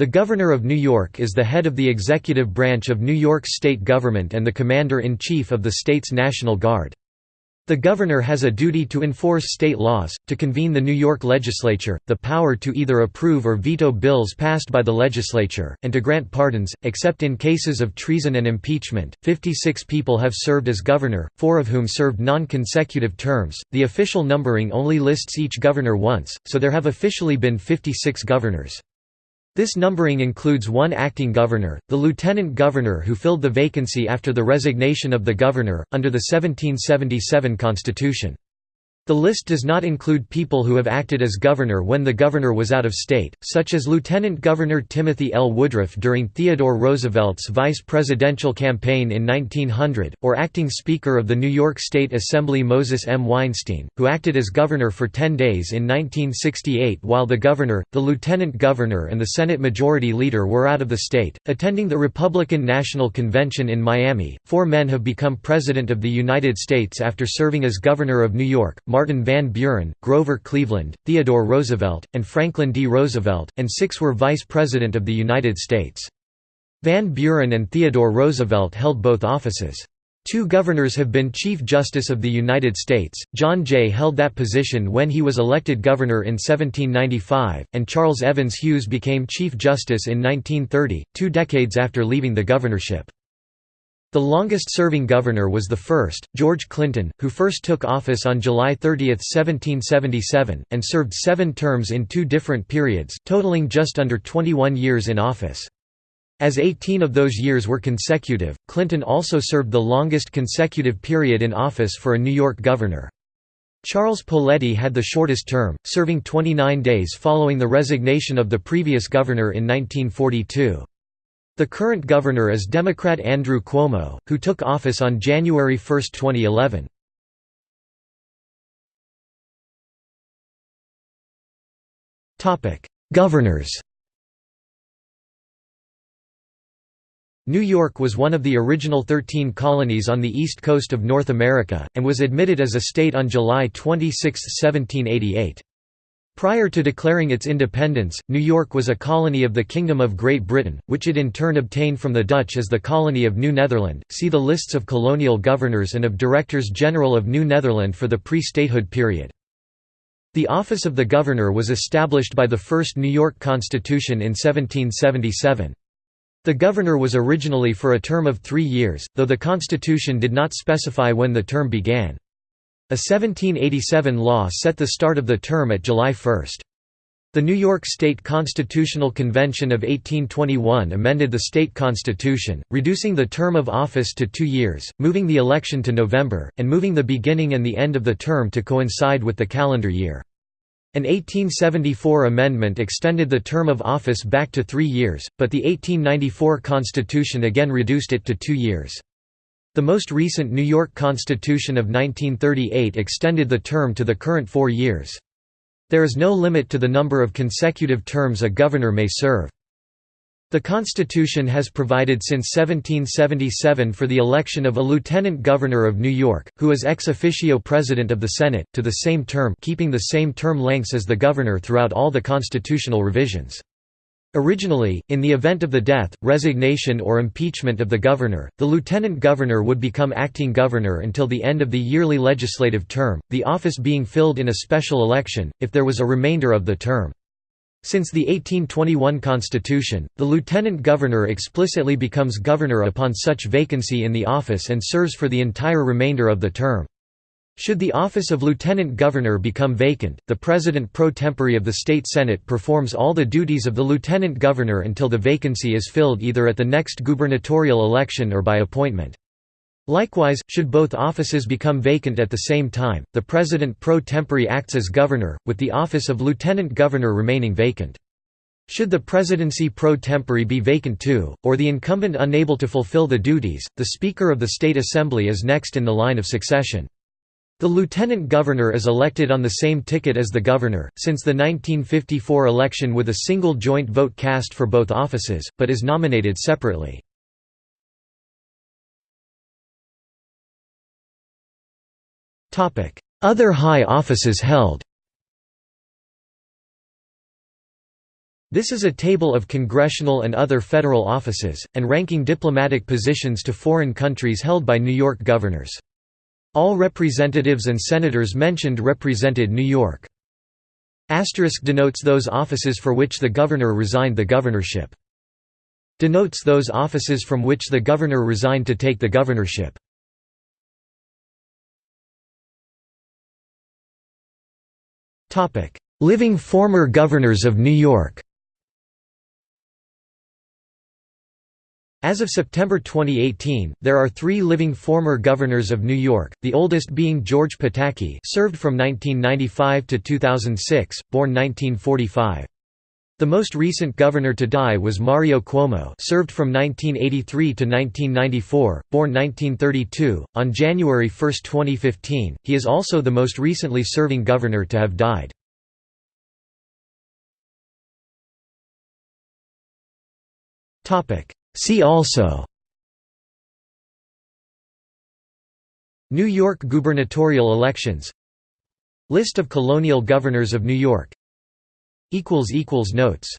The Governor of New York is the head of the executive branch of New York state government and the Commander-in-Chief of the state's National Guard. The governor has a duty to enforce state laws, to convene the New York legislature, the power to either approve or veto bills passed by the legislature, and to grant pardons, except in cases of treason and impeachment. 56 people have served as governor, four of whom served non consecutive terms. The official numbering only lists each governor once, so there have officially been 56 governors. This numbering includes one acting governor, the lieutenant governor who filled the vacancy after the resignation of the governor, under the 1777 constitution. The list does not include people who have acted as governor when the governor was out of state, such as Lieutenant Governor Timothy L. Woodruff during Theodore Roosevelt's vice presidential campaign in 1900, or acting Speaker of the New York State Assembly Moses M. Weinstein, who acted as governor for 10 days in 1968 while the governor, the lieutenant governor and the Senate Majority Leader were out of the state. Attending the Republican National Convention in Miami, four men have become President of the United States after serving as Governor of New York. Martin Van Buren, Grover Cleveland, Theodore Roosevelt, and Franklin D. Roosevelt, and six were Vice President of the United States. Van Buren and Theodore Roosevelt held both offices. Two governors have been Chief Justice of the United States, John Jay held that position when he was elected governor in 1795, and Charles Evans Hughes became Chief Justice in 1930, two decades after leaving the governorship. The longest-serving governor was the first, George Clinton, who first took office on July 30, 1777, and served seven terms in two different periods, totaling just under 21 years in office. As 18 of those years were consecutive, Clinton also served the longest consecutive period in office for a New York governor. Charles Poletti had the shortest term, serving 29 days following the resignation of the previous governor in 1942. The current governor is Democrat Andrew Cuomo, who took office on January 1, 2011. Governors New York was one of the original 13 colonies on the east coast of North America, and was admitted as a state on July 26, 1788. Prior to declaring its independence, New York was a colony of the Kingdom of Great Britain, which it in turn obtained from the Dutch as the colony of New Netherland. See the lists of colonial governors and of Directors General of New Netherland for the pre-statehood period. The office of the governor was established by the first New York Constitution in 1777. The governor was originally for a term of three years, though the Constitution did not specify when the term began. A 1787 law set the start of the term at July 1. The New York State Constitutional Convention of 1821 amended the state constitution, reducing the term of office to two years, moving the election to November, and moving the beginning and the end of the term to coincide with the calendar year. An 1874 amendment extended the term of office back to three years, but the 1894 Constitution again reduced it to two years. The most recent New York Constitution of 1938 extended the term to the current four years. There is no limit to the number of consecutive terms a governor may serve. The Constitution has provided since 1777 for the election of a lieutenant governor of New York, who is ex officio president of the Senate, to the same term keeping the same term lengths as the governor throughout all the constitutional revisions. Originally, in the event of the death, resignation or impeachment of the governor, the lieutenant governor would become acting governor until the end of the yearly legislative term, the office being filled in a special election, if there was a remainder of the term. Since the 1821 Constitution, the lieutenant governor explicitly becomes governor upon such vacancy in the office and serves for the entire remainder of the term. Should the office of lieutenant governor become vacant, the president pro tempore of the state senate performs all the duties of the lieutenant governor until the vacancy is filled either at the next gubernatorial election or by appointment. Likewise, should both offices become vacant at the same time, the president pro tempore acts as governor, with the office of lieutenant governor remaining vacant. Should the presidency pro tempore be vacant too, or the incumbent unable to fulfill the duties, the Speaker of the State Assembly is next in the line of succession. The lieutenant governor is elected on the same ticket as the governor, since the 1954 election with a single joint vote cast for both offices, but is nominated separately. Other high offices held This is a table of congressional and other federal offices, and ranking diplomatic positions to foreign countries held by New York governors. All representatives and senators mentioned represented New York. Asterisk denotes those offices for which the governor resigned the governorship. Denotes those offices from which the governor resigned to take the governorship. Living former governors of New York As of September 2018, there are three living former governors of New York, the oldest being George Pataki served from 1995 to 2006, born 1945. The most recent governor to die was Mario Cuomo served from 1983 to 1994, born 1932. On January 1, 2015, he is also the most recently serving governor to have died. Topic See also New York gubernatorial elections List of colonial governors of New York Notes